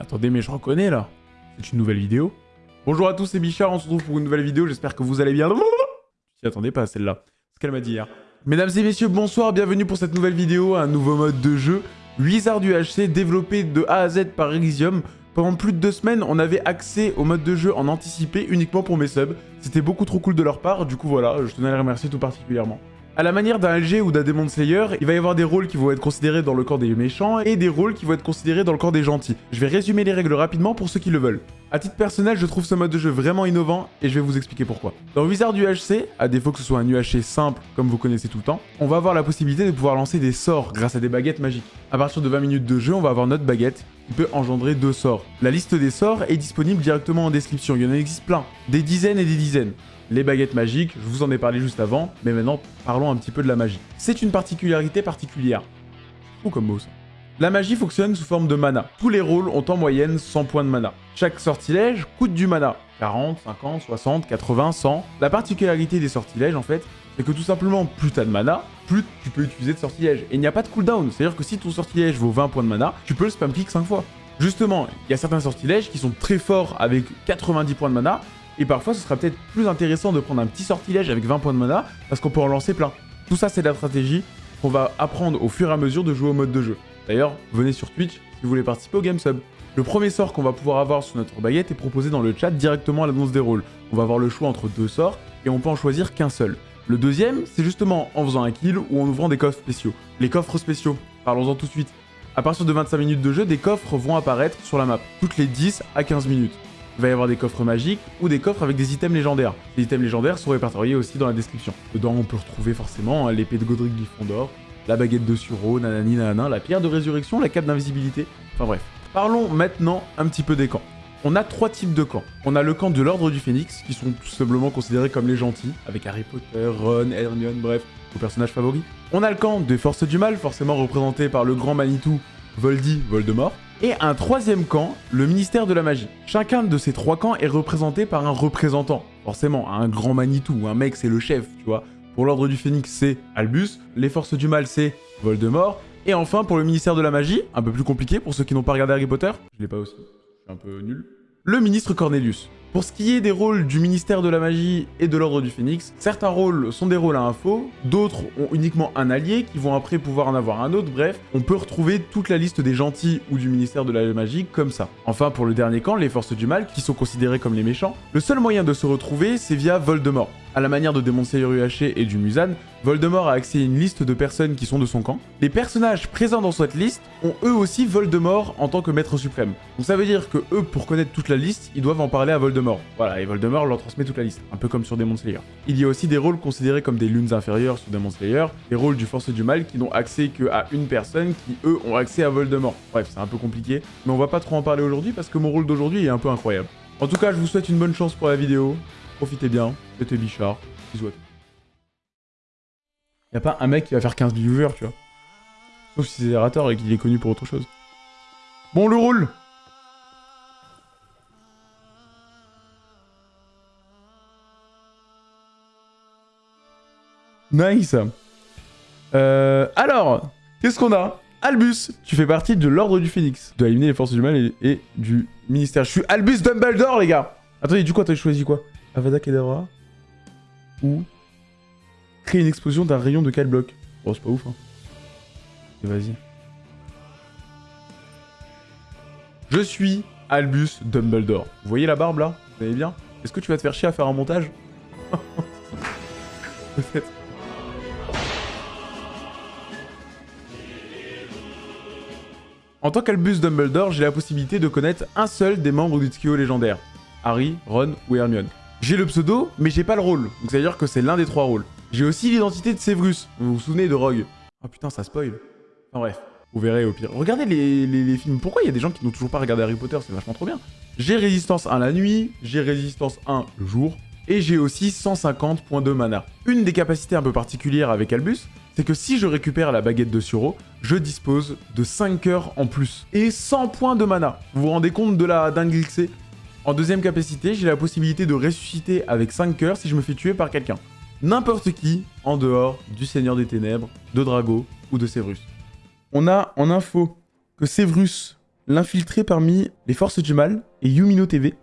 Attendez, mais je reconnais là. C'est une nouvelle vidéo. Bonjour à tous, c'est Bichard, on se retrouve pour une nouvelle vidéo, j'espère que vous allez bien. J'y attendais pas celle-là. Ce qu'elle m'a dit hier. Mesdames et messieurs, bonsoir, bienvenue pour cette nouvelle vidéo, un nouveau mode de jeu. Wizard UHC développé de A à Z par Elysium. Pendant plus de deux semaines, on avait accès au mode de jeu en anticipé uniquement pour mes subs. C'était beaucoup trop cool de leur part, du coup voilà, je tenais à les remercier tout particulièrement. À la manière d'un LG ou d'un Demon Slayer, il va y avoir des rôles qui vont être considérés dans le camp des méchants et des rôles qui vont être considérés dans le camp des gentils. Je vais résumer les règles rapidement pour ceux qui le veulent. A titre personnel, je trouve ce mode de jeu vraiment innovant et je vais vous expliquer pourquoi. Dans Wizard UHC, à défaut que ce soit un UHC simple comme vous connaissez tout le temps, on va avoir la possibilité de pouvoir lancer des sorts grâce à des baguettes magiques. À partir de 20 minutes de jeu, on va avoir notre baguette qui peut engendrer deux sorts. La liste des sorts est disponible directement en description, il y en existe plein, des dizaines et des dizaines les baguettes magiques, je vous en ai parlé juste avant, mais maintenant parlons un petit peu de la magie. C'est une particularité particulière. Ou comme mot ça. La magie fonctionne sous forme de mana. Tous les rôles ont en moyenne 100 points de mana. Chaque sortilège coûte du mana. 40, 50, 60, 80, 100. La particularité des sortilèges en fait, c'est que tout simplement, plus t'as de mana, plus tu peux utiliser de sortilège. Et il n'y a pas de cooldown, c'est-à-dire que si ton sortilège vaut 20 points de mana, tu peux le spam click 5 fois. Justement, il y a certains sortilèges qui sont très forts avec 90 points de mana, et parfois, ce sera peut-être plus intéressant de prendre un petit sortilège avec 20 points de mana, parce qu'on peut en lancer plein. Tout ça, c'est la stratégie qu'on va apprendre au fur et à mesure de jouer au mode de jeu. D'ailleurs, venez sur Twitch si vous voulez participer au Game Sub. Le premier sort qu'on va pouvoir avoir sur notre baguette est proposé dans le chat directement à l'annonce des rôles. On va avoir le choix entre deux sorts, et on peut en choisir qu'un seul. Le deuxième, c'est justement en faisant un kill ou en ouvrant des coffres spéciaux. Les coffres spéciaux, parlons-en tout de suite. À partir de 25 minutes de jeu, des coffres vont apparaître sur la map, toutes les 10 à 15 minutes. Il va y avoir des coffres magiques ou des coffres avec des items légendaires. Les items légendaires sont répertoriés aussi dans la description. Dedans, on peut retrouver forcément hein, l'épée de Godric Gryffondor, la baguette de Suro, nanani nanana, la pierre de résurrection, la cape d'invisibilité, enfin bref. Parlons maintenant un petit peu des camps. On a trois types de camps. On a le camp de l'Ordre du Phénix, qui sont tout simplement considérés comme les gentils, avec Harry Potter, Ron, Hermione, bref, vos personnages favoris. On a le camp des Forces du Mal, forcément représenté par le grand Manitou, Voldy, Voldemort. Et un troisième camp, le ministère de la magie. Chacun de ces trois camps est représenté par un représentant. Forcément, un grand Manitou, un mec c'est le chef, tu vois. Pour l'ordre du Phénix, c'est Albus. Les forces du mal, c'est Voldemort. Et enfin, pour le ministère de la magie, un peu plus compliqué pour ceux qui n'ont pas regardé Harry Potter. Je l'ai pas aussi, je un peu nul. Le ministre Cornelius. Pour ce qui est des rôles du ministère de la magie et de l'ordre du phénix, certains rôles sont des rôles à info, d'autres ont uniquement un allié qui vont après pouvoir en avoir un autre, bref, on peut retrouver toute la liste des gentils ou du ministère de la magie comme ça. Enfin pour le dernier camp, les forces du mal, qui sont considérées comme les méchants, le seul moyen de se retrouver c'est via Voldemort. À la manière de Demon Slayer UHC et du Musan, Voldemort a accès à une liste de personnes qui sont de son camp. Les personnages présents dans cette liste ont eux aussi Voldemort en tant que maître suprême. Donc ça veut dire que eux, pour connaître toute la liste, ils doivent en parler à Voldemort. Voilà, et Voldemort leur transmet toute la liste, un peu comme sur Demon Slayer. Il y a aussi des rôles considérés comme des lunes inférieures sur Demon Slayer, des rôles du Force du Mal qui n'ont accès qu'à une personne qui, eux, ont accès à Voldemort. Bref, c'est un peu compliqué, mais on va pas trop en parler aujourd'hui parce que mon rôle d'aujourd'hui est un peu incroyable. En tout cas, je vous souhaite une bonne chance pour la vidéo. Profitez bien, c'était Bichard. Bisous à tous. Y'a pas un mec qui va faire 15 viewers, tu vois. Sauf si c'est Zerator et qu'il est connu pour autre chose. Bon, le rôle Nice euh, Alors, qu'est-ce qu'on a? Albus, tu fais partie de l'Ordre du Phénix. Tu dois éliminer les forces du mal et, et, du ministère. Je suis Albus Dumbledore, les gars Attendez, du coup, t'as choisi quoi? Avada Kedavra Ou créer une explosion d'un rayon de 4 blocs. Oh, c'est pas ouf, hein. Vas-y. Je suis Albus Dumbledore. Vous voyez la barbe, là? Vous voyez bien? Est-ce que tu vas te faire chier à faire un montage? Peut-être. En tant qu'Albus Dumbledore, j'ai la possibilité de connaître un seul des membres du trio légendaire. Harry, Ron ou Hermione. J'ai le pseudo, mais j'ai pas le rôle, donc ça veut dire que c'est l'un des trois rôles. J'ai aussi l'identité de Severus, vous vous souvenez de Rogue? Oh putain, ça spoil. Enfin bref, vous verrez au pire. Regardez les, films, pourquoi il y a des gens qui n'ont toujours pas regardé Harry Potter, c'est vachement trop bien. J'ai résistance 1 la nuit, j'ai résistance 1 le jour, et j'ai aussi 150 points de mana. Une des capacités un peu particulières avec Albus, c'est que si je récupère la baguette de Suro, je dispose de 5 heures en plus. Et 100 points de mana. Vous vous rendez compte de la dingue En deuxième capacité, j'ai la possibilité de ressusciter avec 5 cœurs si je me fais tuer par quelqu'un. N'importe qui, en dehors du Seigneur des Ténèbres, de Drago ou de Severus. On a en info que Severus, l'infiltré parmi les forces du mal et Yumino TV,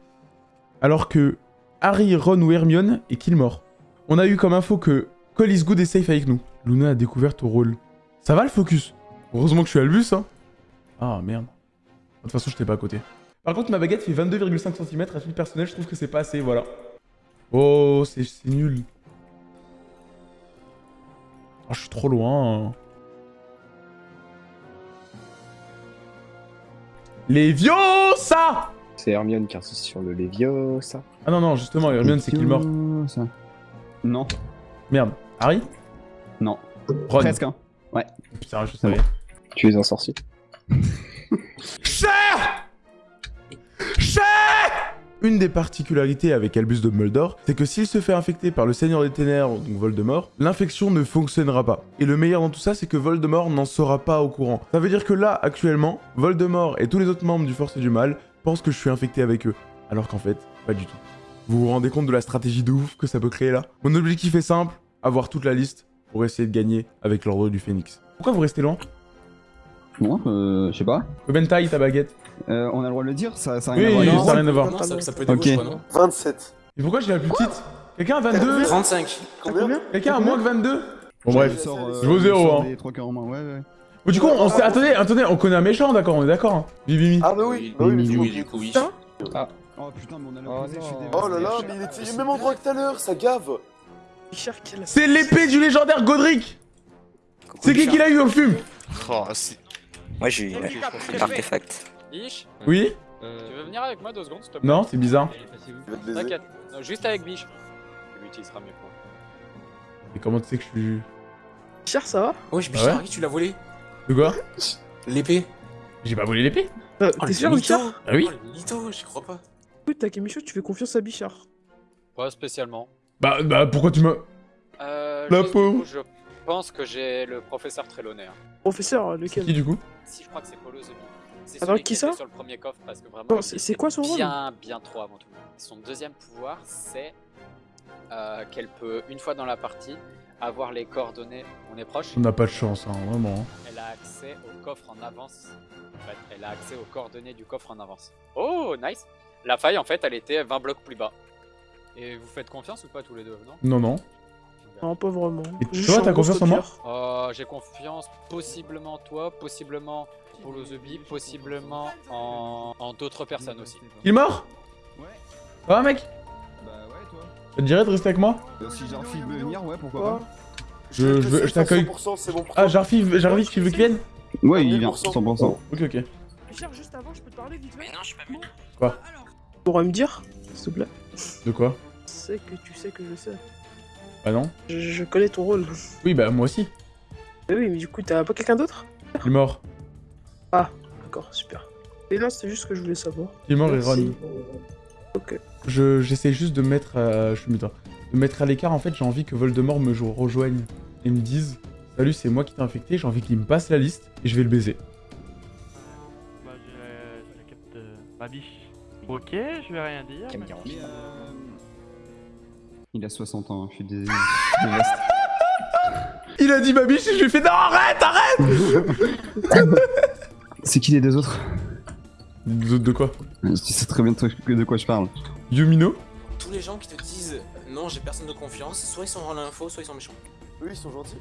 alors que Harry, Ron ou Hermione est Killmore. On a eu comme info que Cole is good et safe avec nous. Luna a découvert ton rôle. Ça va le focus? Heureusement que je suis Albus, hein. Ah merde. De toute façon, je t'ai pas à côté. Par contre, ma baguette fait 22,5 cm à titre personnel, je trouve que c'est pas assez, voilà. Oh, c'est nul. Oh, je suis trop loin. Léviosa C'est Hermione qui insiste sur le Léviosa. Ah non, non, justement, Hermione, c'est Killmore. Ça. Non. Merde. Harry? Non. Ron. Presque, hein. Putain, je savais. Tu es un sorcier. Cher Une des particularités avec Albus Dumbledore, c'est que s'il se fait infecter par le Seigneur des Ténèbres, donc Voldemort, l'infection ne fonctionnera pas. Et le meilleur dans tout ça, c'est que Voldemort n'en sera pas au courant. Ça veut dire que là, actuellement, Voldemort et tous les autres membres du Force et du Mal pensent que je suis infecté avec eux. Alors qu'en fait, pas du tout. Vous vous rendez compte de la stratégie de ouf que ça peut créer là? Mon objectif est simple, avoir toute la liste pour essayer de gagner avec l'ordre du Phénix. Pourquoi vous restez loin? Non, euh, je sais pas. Taille ta baguette Euh, on a le droit de le dire Ça, ça a Oui, rien à voir. ça n'a rien à voir. Non, ça, ça peut être Ok. des gauches, quoi, non 27. Et pourquoi j'ai la plus petite Quelqu'un a 22 35. Combien Quelqu'un a moins que 22 Bon Je bref. sors, euh, Je vaux zéro, je hein. des trois cœurs en main, ouais, ouais. Bon, du coup, on sait... Attendez, attendez, on connaît un méchant, d'accord On est d'accord hein Bibimi. Ah bah oui, bah oui, mais Oui, du Oui, coup- du coup, oui. Oh putain, mais on a Oh l'opposé, je suis dévasté. Oh là là, mais il était au même endroit que tout à l'heure, ça gave C'est l'épée du légendaire Godric C'est qui qui l'a eu, le fume Oh, c'est- Moi j'ai eu l'artefact. Biche, Oui tu veux venir avec moi deux secondes s'il te plaît Non, c'est bizarre. Il. T'inquiète, Non, juste avec Biche. Tu l'utiliseras mieux pour. Et comment tu sais que je suis... Cher, ça va Oh, je Ah ouais Harry, tu l'as volé. De quoi L'épée. J'ai pas volé l'épée Euh, Oh, T'es sûr. Bichard Ah oui Oh, mytho, j'y crois pas. Écoute, Takemicho, tu fais confiance à Bichard. Pas spécialement. Bah, bah, pourquoi tu me... Euh, La pauvre. je pense que j'ai le professeur Trelawney. hein. Professeur, Qui, lequel du coup Si, je crois que c'est Polo the Bee. C'est celui qui était ça sur le premier coffre parce que vraiment. Non, il c'est- quoi son rôle Bien, bien trop avant tout. Son deuxième pouvoir, c'est euh, qu'elle peut, une fois dans la partie, avoir les coordonnées. On est proche. On n'a pas de chance, hein, vraiment. hein. Elle a accès au coffre en avance. En fait, elle a accès aux coordonnées du coffre en avance. Oh, nice La faille, en fait, elle était 20 blocs plus bas. Et vous faites confiance ou pas tous les deux, non? Non, non. Non, pas vraiment. Et toi, t'as confiance en moi? Euh, J'ai confiance possiblement toi, possiblement Polo the Bee, possiblement en, en d'autres personnes aussi. Il est mort Ouais. Ça va, mec Bah ouais, toi. Ça te dirait de rester avec moi Euh, Si Jarfi veut venir, ouais, pourquoi Quoi Je- je je t'accueille. 100%, c'est bon pour Ah. Jarfi, Jarvi, tu veux qu'il vienne pas Ouais, il vient, 1000%. 100%. Ok, ok. Bichard, juste avant, je peux te parler vite fait non, je suis pas venu. Tu pourrais me dire, s'il te plaît De quoi Je sais que tu sais que je sais. Bah non. Je, je connais ton rôle. Oui, bah moi aussi. Mais oui, mais du coup, t'as pas quelqu'un d'autre Il est mort. D'accord, super. Et non, c'était juste ce que je voulais savoir. Il est mort et. Ron. Ok. Je j'essaie juste de mettre à... Je suis mutant. De mettre à l'écart, en fait, j'ai envie que Voldemort me jo- rejoigne et me dise Salut, c'est moi qui t'ai infecté, j'ai envie qu'il me passe la liste et je vais le baiser. Bah, je, je capte euh, ma biche. Ok, je vais rien dire. Mais-. Mais, euh, Il a 60 ans, hein, je suis dés- je suis dévasté. Il a dit ma biche et je lui ai fait Non, arrête, arrête C'est qui les deux autres de, de quoi Tu sais très bien de toi- de quoi je parle. Yumino Tous les gens qui te disent non, j'ai personne de confiance, soit ils sont en l'info, soit ils sont méchants. Eux, ils sont gentils.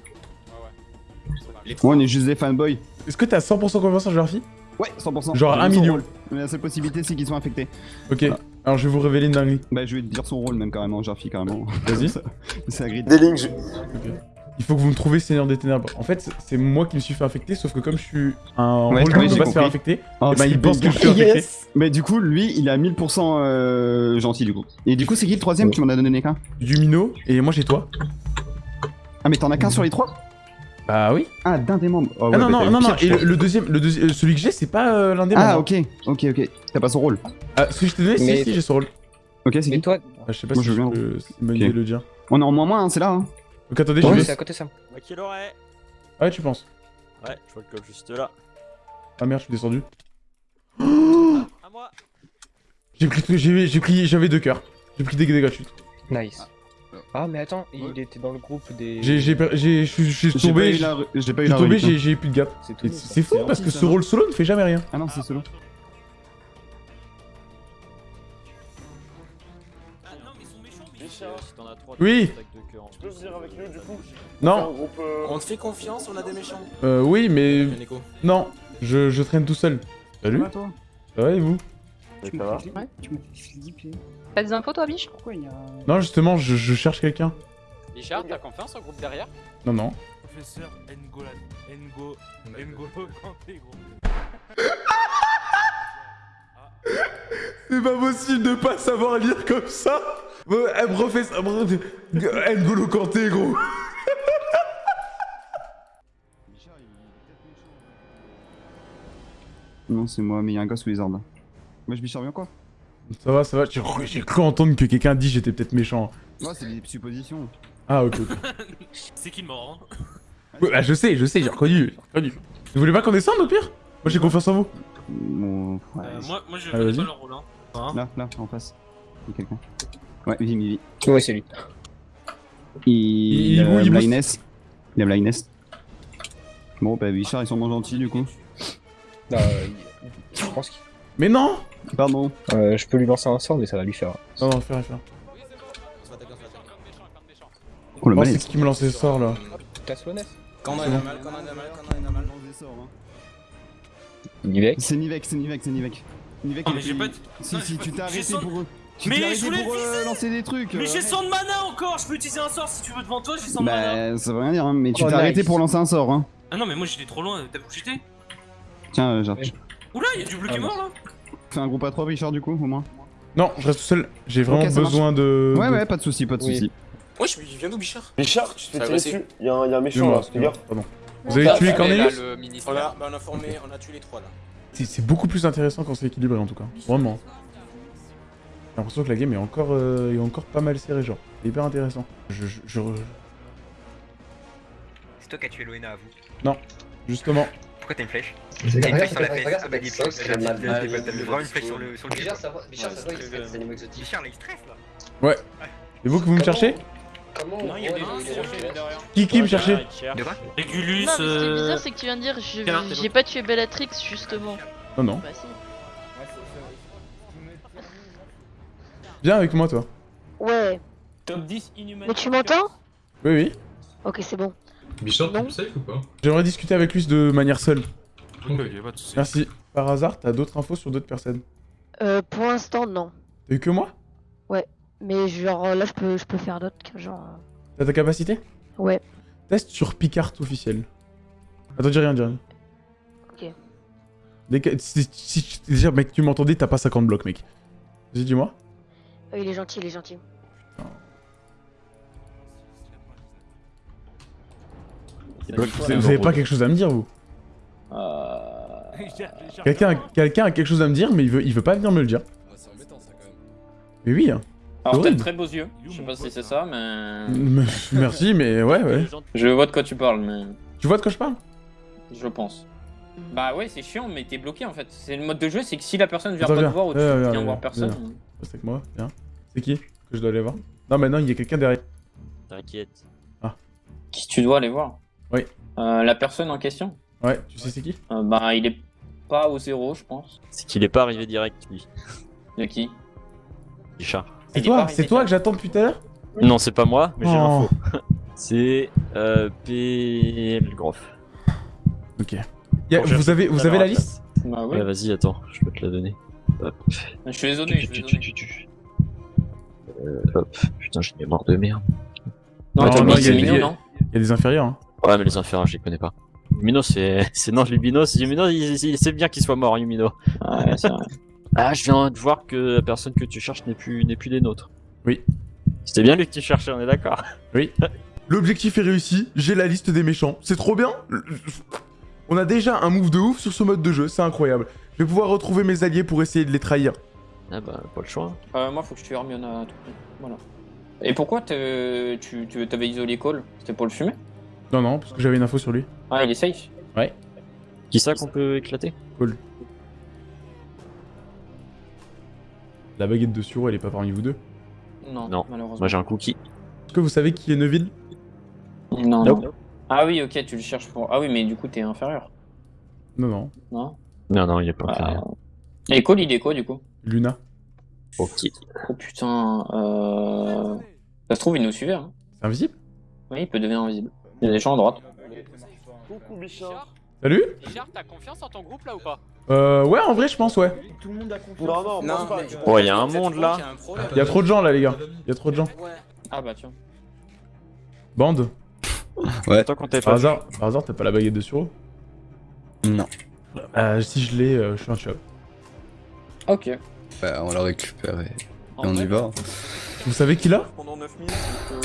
Les Moi, on est juste des fanboys. Est-ce que t'as 100% confiance en Jarfi Ouais, 100%. Genre J'ai un vu son million. rôle. Mais la seule possibilité, c'est qu'ils soient infectés. Ok. Alors je vais vous révéler une dinguerie. Bah, je vais te dire son rôle, même carrément, Jarfi, carrément. Vas-y. c'est. Des lignes, je- Il faut que vous me trouviez Seigneur des Ténèbres. En fait, c'est moi qui me suis fait infecter, sauf que comme je suis un Ouais, rôle qui ne peut pas se faire infecter, Oh, c'est il pense que je suis infecté. Mais du coup, lui, il est à 1000% euh, gentil, du coup. Et du coup, c'est qui le troisième? Tu m'en as donné qu'un Yumino, et moi j'ai toi. Ah, mais t'en as qu'un sur les trois? Bah oui. Ah, d'un des membres. Oh, ouais, ah non, bah, non, non, non, et le, deuxième, le deuxi- euh, celui que j'ai, c'est pas euh, l'un des Ah, membres. ok, ok, ok. T'as pas son rôle. Ah, celui que je t'ai donné, Mais- si, si, j'ai son rôle. Ok, c'est qui? toi, Ah, je sais pas Moi, si je viens. peux le dire. On est en moins moins, hein, c'est là, hein. Donc attendez, je ouais, vais... c'est à côté ça. Bah, qui l'aurait Ah ouais, tu penses Ouais, je vois le code juste là. Ah merde, je suis descendu. À moi J'ai pris, tout- j'ai pris, j'avais deux cœurs. J'ai pris des dégâts de chute. Nice. Ah, mais attends, il était dans le groupe des. J'ai, j'ai, per- j'ai, je suis- tombé, eu j'ai la, j'ai pas eu plus de gap. C'est fou parce que ce rôle solo ne fait jamais rien. Ah non, c'est solo. T'en as 3, Oui. Tu peux venir avec nous du coup Non, groupe. euh, On te fait confiance, on a des méchants. euh, oui, mais... Non, je, je traîne tout seul. Salut, va, toi ça va et vous Tu m'as fait Ouais, tu m'as fait flipper. T'as des infos, toi, biche? Pourquoi il y a. Non, justement, je, je cherche quelqu'un. Bichard, t'as confiance au groupe derrière? Non, non. Professeur Ngolan. Ngo. Ngolo Kanté, gros. C'est pas possible de pas savoir lire comme ça Euh, eh, professeur... eh, N'Golo Kanté, gros Non, c'est moi, mais il y a un gars sous les ordres. Moi, je bichard bien quoi? Ça va, ça va, j'ai cru entendre que quelqu'un dit j'étais peut-être méchant. Ouais, c'est des suppositions. Ah, ok, ok. C'est qui le mort hein? Ouais, bah, je sais, je sais, j'ai reconnu, reconnu. Vous voulez pas qu'on descende au pire? Moi j'ai confiance en vous. Bon, ouais. Euh, Moi, moi je Ah, connais vas-y. pas leur rôle. Hein. Là, là, en face. Il y a quelqu'un. Ouais, Vim, Vim. Ouais, c'est lui. Il, Il- il, il- a il booste. blindness. Il a blindness. Bon, bah, Bichard, ils sont moins gentils du coup. Bah, euh, je pense que Mais non Pardon. euh, je peux lui lancer un sort, mais ça va lui faire. Non, faire, faire. Oh, le Oh, c'est qui me lance ce sort là Quand on a mal, quand on a mal, quand on a mal. Nivek C'est Nivek, c'est Nivek, c'est Nivek. Nivek, Oh, il mais a j'ai fait- pas de- Si, non, si, tu t'es arrêté pour eux. Tu Mais t'es je voulais pour euh, lancer des trucs. Mais euh, j'ai arrête. 100 de mana encore Je peux utiliser un sort si tu veux devant toi, j'ai 100 de mana. Bah, ça veut rien dire, hein, mais tu Oh, t'es arrêté pour lancer un sort, hein. Ah non, mais moi j'étais trop loin, t'as vu j'étais? Tiens, euh, genre, Ouais. Oula, y'a du bleu qui est Ah, mort là fais un groupe à 3 Richard du coup, au moins. Non, je reste tout seul. J'ai vraiment besoin de. Ouais, ouais, pas de soucis, pas de Oui. soucis. Ouais, je viens d'où, Bichard? Bichard, tu te fais Ça tirer va, dessus? Il y, a un- un méchant là, gaffe. Pardon. Vous avez tué Cornelius? On a, bah, on a formé, on a tué les trois là. C'est c'est beaucoup plus intéressant quand c'est équilibré en tout cas. Vraiment. J'ai l'impression que la game est encore, euh, est encore pas mal serrée, genre. C'est hyper intéressant. Je, je, je- C'est toi qui as tué Loena à vous. Justement. Pourquoi t'as une flèche T'as une flèche sur la regarde, Ah bah dis vraiment une flèche sur le sur le Bichard, ça va, Bichard, ça va, il stresse, c'est des animaux exotiques. Bichard là il stresse là. C'est vous que vous me cherchez Comment Non, il y a on des voit gens les- qui les-. Qui me cherchait De quoi Régulus, Non, ce qui est euh... bizarre, c'est que tu viens de dire j'ai pas tué Bellatrix, justement. Non, non. Viens avec moi, toi. Ouais. Top 10 inhumain. Mais tu m'entends Oui, oui. Ok, c'est bon. Bichard, Non. tu safe ou pas J'aimerais discuter avec lui de manière seule. Ok, pas de soucis. Merci. Par hasard, t'as d'autres infos sur d'autres personnes Euh, pour l'instant, non. T'as eu que moi Mais genre, là, je peux, je peux faire d'autres, genre... euh, T'as ta capacité Ouais. Test sur Picard officiel. Attends, dis rien, dis rien. Ok. Dès que- si, si- si- déjà, mec, tu m'entendais, t'as pas 50 blocs, mec. Vas-y, dis-moi. Euh, il est gentil, il est gentil. Vous, vous avez pas quelque chose à me dire, vous Quelqu'un quelqu'un a quelque chose à me dire, mais il veut, il veut pas venir me le dire. Mais oui. hein. Alors, t'as de très beaux yeux. Je sais pas si c'est ça, mais. Merci, mais ouais, ouais. Je vois de quoi tu parles, mais. Tu vois de quoi je parle? Je pense. Bah ouais, c'est chiant, mais t'es bloqué en fait. C'est le mode de jeu, c'est que si la personne vient Attends, pas viens. te voir ou tu viens voir personne. viens. Reste avec moi, viens. C'est qui que je dois aller voir Non, mais non, il y a quelqu'un derrière. T'inquiète. Qui tu dois aller voir Oui. Euh, la personne en question Ouais, tu sais c'est qui Euh, Bah il est pas au zéro, je pense. C'est qu'il est pas arrivé direct, lui. De qui Bichard. C'est toi, c'est toi que j'attends depuis tout à l'heure Non, c'est pas moi, mais j'ai l'info. C'est euh, PL Groff. Ok. Y a- Bon, j'ai vous avez, vous avez la liste Bah oui. Ouais, vas-y, attends, je peux te la donner. Hop. Je suis désolé, je suis désolé. Euh, hop. Putain, j'ai une mémoire de merde. Non, il y a- c'est il y a- mignon, non Il y a des inférieurs, hein. Ouais, mais les inférieurs, je les connais pas. Yumino, c'est. C'est non, Luminos. Yumino, il, il- c'est bien qu'il soit mort, Yumino. Ouais, c'est vrai. Ah, je viens de voir que la personne que tu cherches n'est plus, n'est plus des nôtres. Oui. C'était bien lui que tu cherchais, on est d'accord. Oui. L'objectif est réussi, j'ai la liste des méchants. C'est trop bien On a déjà un move de ouf sur ce mode de jeu, c'est incroyable. Je vais pouvoir retrouver mes alliés pour essayer de les trahir. Ah bah, pas le choix. Euh, moi, faut que je tue Hermione à tout prix. Voilà. Et pourquoi tu tu t'avais isolé Cole? C'était pour le fumer? Non, non, parce que j'avais une info sur lui. Ah, il est safe Qui ça qu'on peut éclater? La baguette de Suro, elle est pas parmi vous deux? Non, Non. malheureusement. Moi j'ai un cookie. Est-ce que vous savez qui est Neville? Non, Nope. non. Ah oui, ok, tu le cherches pour. Ah oui, mais du coup, t'es inférieur. Non, non. Non? Non, non, il est pas Ah. inférieur. Et Cole, il est quoi du coup? Luna. Ok. Oh putain. Euh... Ça se trouve, il nous suivait. Hein. C'est invisible? Oui, il peut devenir invisible. Il y a des gens à droite. Coucou Bichard. Salut Bichard, t'as confiance en ton groupe là ou pas? Euh, ouais, en vrai, je pense, ouais. Tout le monde a confiance. Non, non, pas. mais Oh, il y a un monde, là. Il y a trop de gens là, les gars. Il y a trop de gens. Ouais. Ah bah tiens. Bande. Tant qu'on t'avait Par pas hasard, par hasard, t'as pas la baguette de suro? Non. Euh, si je l'ai, euh, je suis un chop. Ok. Bah, on la récupère et, on y va. Vous savez qui l'a Pendant 9 minutes.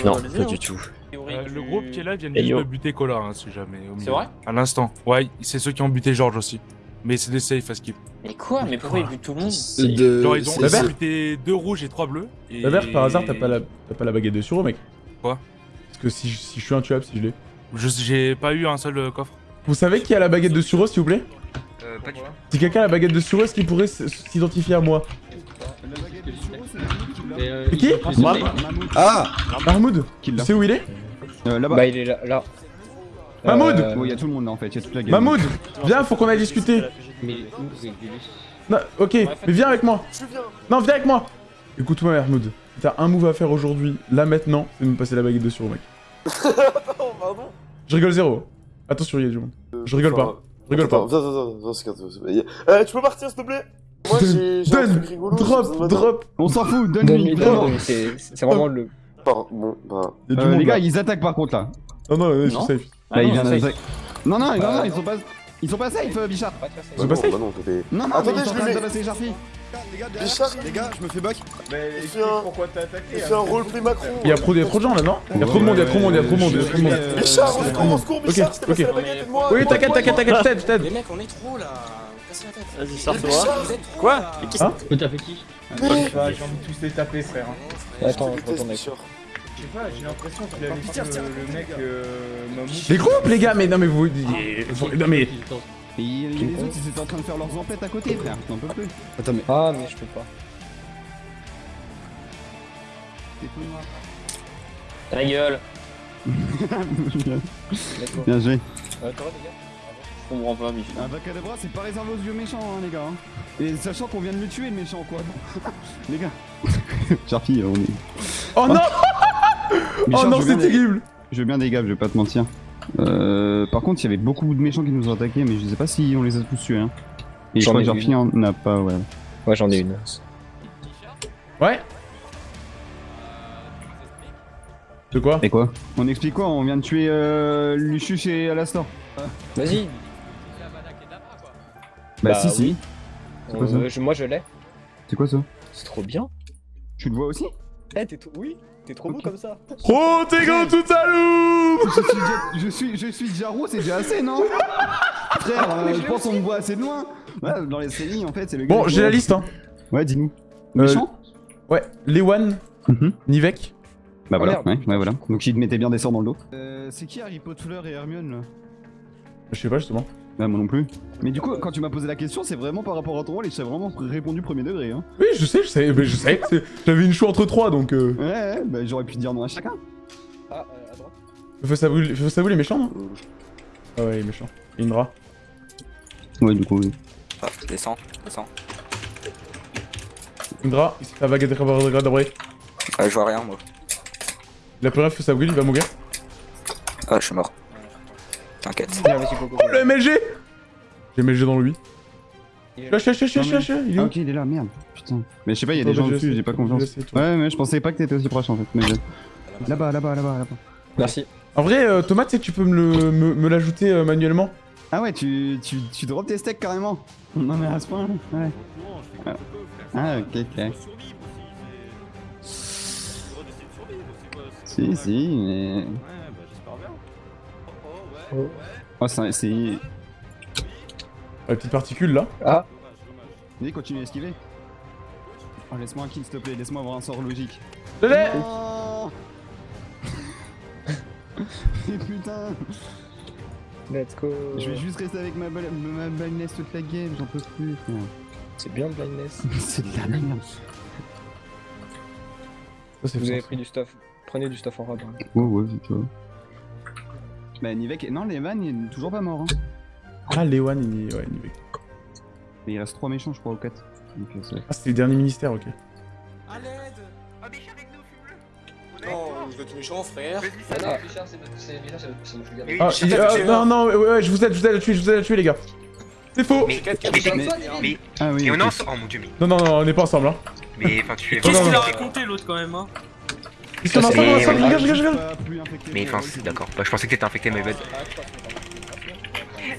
Non, pas du tout. Euh, le groupe qui est là vient Et juste de buter Kola, hein, si jamais. au milieu. vrai À l'instant. Ouais, c'est ceux qui ont buté George aussi. Mais c'est des safe à skip. Mais quoi Mais pourquoi il bute tout le monde De... Genre, ils ont c'est- La ils buté deux rouges et trois bleus. Et... La verte, par hasard, t'as pas la, t'as pas la baguette de suro, mec Quoi Parce que si, je- si je suis un tuable, si je l'ai. Je- J'ai pas eu un seul euh, coffre. Vous savez qui a la baguette de suro, s'il vous plaît? Euh, pas du tout. Si quelqu'un a la baguette de suro, est-ce qu'il pourrait s'identifier à moi La baguette de Suro, c'est qui euh, C'est qui Mahmoud Ah Mahmoud qui Tu sais où il est Euh, Là-bas. Bah, il est là. là. Mahmoud Euh, Bon, il y a tout le monde là en fait, il y a toute la game. Mahmoud Viens, faut qu'on aille discuter Mais Non, ok, mais viens avec moi Non, viens avec moi Écoute-moi, Mahmoud. T'as un move à faire aujourd'hui, là maintenant, c'est de me passer la baguette de suro, mec. Pardon. Je rigole zéro. Attention, il y a du monde. Je rigole pas. Rigole Attends, pas. Viens, viens, viens, viens, Euh, tu peux partir s'il te plaît? Moi j'ai Donne Drop Drop On s'en fout, Donne-lui, vraiment. c'est c'est vraiment le. Pardon, bon, bah. Euh, monde les là. gars, ils attaquent par contre là. Non, non, ouais, je Non. suis safe. Là, ils viennent. Non, non, non, Bah, non, ils sont pas. Ils sont pas safe, euh, Bichard. Bah C'est non, pas safe bah non, t'es. Non, non, Attendez, ils sont je le de mets. Jarfi. Bichard, Les gars, je me fais back. il fait un. Il fait un roleplay Macron. Il y a trop, il y a trop de gens là, non Il y a trop de monde, il y a trop de monde, il y a trop de monde, il y a trop de monde. Bichard, on secours, on secours, Bichard, Ok, je t'ai passé ok. la baguette, aide-moi. Oui, aide-moi, t'inquiète, t'inquiète, t'inquiète, je t'aide, je t'aide. Les mecs, on est trop là. Vas-y, Mais sors-toi. Bichard, Quoi. Mais Hein T'as fait qui J'ai envie de tous les taper, frère. Attends, Je retourne avec. Bichard. Je sais pas, j'ai l'impression qu'il avait le, le mec euh. Les groupes, les gars, mais non, mais vous. Non, mais. Et il y a les autres, ils étaient en train de faire leurs emplettes à côté, frère. J'en peux plus. Attends, mais. Ah, mais je peux pas. C'est tout noir. Ta gueule. Bien joué. Euh, gars Je comprends pas, Michel. Un Vacadabra, c'est pas réservé aux vieux méchants, hein, les gars. hein. Et sachant qu'on vient de le tuer, le méchant, quoi. les gars. Jarfi, on est. Oh non Oh non, c'est terrible Je veux bien des gars, je vais pas te mentir. Euh, par contre, il y avait beaucoup de méchants qui nous ont attaqués, mais je sais pas si on les a tous tués. Hein. Et je J'en crois ai que Jarfi en a pas, ouais. Ouais, j'en ai une. Ouais De quoi Et quoi On explique quoi On vient de tuer euh, Lucius et Alastor. Vas-y. Bah, Bah, si, si. oui. C'est quoi ça Euh, je- moi, je l'ai. C'est quoi ça C'est trop bien. Tu le vois aussi Eh, t'es trop. Oui, t'es trop beau comme ça. Oh, t'es grand tout à loup je suis, déjà- je suis, je suis Jarou, c'est déjà assez, non Frère, euh, je pense qu'on me voit assez de loin. Ouais, dans les séries, en fait, c'est le gars. Bon, j'ai la liste, hein. Ouais, dis-nous. Euh, Méchant Ouais, Lewan, Mhm. Nivek. Bah voilà, merde, ouais, ouais, voilà. Donc il te mettait bien des sorts dans le dos. Euh, c'est qui Harry Potter et Hermione là? Je sais pas, justement. Bah moi non plus. Mais du coup, quand tu m'as posé la question, c'est vraiment par rapport à ton rôle et j'ai vraiment répondu premier degré. Hein. Oui, je sais, je sais, mais je sais. J'avais une choix entre trois, donc. Euh... Ouais, ouais, bah j'aurais pu dire non à chacun. Ah, euh, à droite. Feu ça vous, les méchants, non Ah ouais, les méchants. Indra. Ouais, du coup, oui. Ah, descends, descends. Indra, fait vague de d'abré. Ah, je vois rien, moi. Il a plus rien, feu ça il va mourir. Ah, je suis mort. T'inquiète. Oh le MLG J'ai MLG dans lui. Il est là. Lâche, lâche, lâche, lâche, lâche, il est Ah où ok, il est là, merde. Putain. Mais je sais pas, il y a des gens je dessus, sais, j'ai pas confiance. Ouais, mais je pensais pas que t'étais aussi proche en fait. Là-bas, là-bas, là-bas, là-bas. Merci. En vrai, euh, Thomas, tu sais que tu peux me le- me me l'ajouter euh, manuellement Ah ouais, tu, tu, tu drops tes steaks carrément Non mais à ce point, ouais. Ah, Ah, ok, ok. Si, si, mais... Oh, c'est... c'est... La petite particule là. Ah, Vas-y, continue à esquiver. Oh, laisse-moi un kill, s'il te plaît, laisse-moi avoir un sort logique. Je l'ai Non Et putain let's go. Je vais juste rester avec ma, bal- ma blindness toute la game, j'en peux plus. C'est bien, blindness. C'est de la merde. C'est Vous avez pris du stuff. Prenez du stuff en rab. hein. Ouais, ouais, tu vois. Bah, Nivek, non, Levan, il est toujours pas mort, hein. Ah, Lewan, il est. Ouais, Nivek. Mais il reste 3 méchants, je crois, ou 4. Donc, euh, c'est- Ah, c'était le dernier ministère, ok. À l'aide Ah, Bichard, aide-nous, fume-le Non, peux être méchant, frère. Ah Bichard, c'est Bichard. Ah, ah, non, non, ouais, ouais, je vous aide, je vous aide à tuer, je vous aide à tuer, les gars. C'est faux Mais, mais, Ah oui. mais on est ensemble. Oh mon dieu, mais, Non, non, non, on n'est pas ensemble, hein. mais enfin tu es. Qu'est-ce qu'il a raconté l'autre quand même, hein? Ils sont ensemble, c'est- Mais enfin, c'est- d'accord. Bah, je pensais que t'étais infecté, mais bad.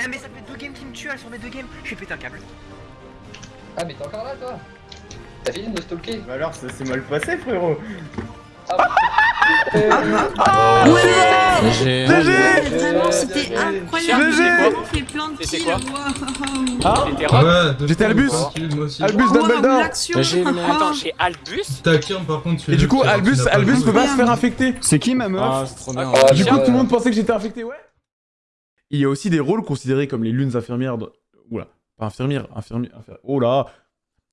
Ah mais ça fait deux games qui me tuent, elles sont mes deux games, je vais péter un câble. Ah, mais t'es encore là, toi? T'as fini de me stalker. Bah alors, ça s'est mal passé frérot J'ai... GG c'était incroyable, j'ai vraiment fait plein de Ah J'étais Albus Albus Dumbledore J'ai... Attends, chez Albus par contre, Et du coup, Albus, Albus peut pas se faire infecter. C'est qui ma meuf Ah. Ah, Du coup, tout le monde pensait que j'étais infecté, ouais. Il y a aussi des rôles considérés comme les lunes infirmières. de- Oula, pas infirmières, infirmières. infir- Oh là,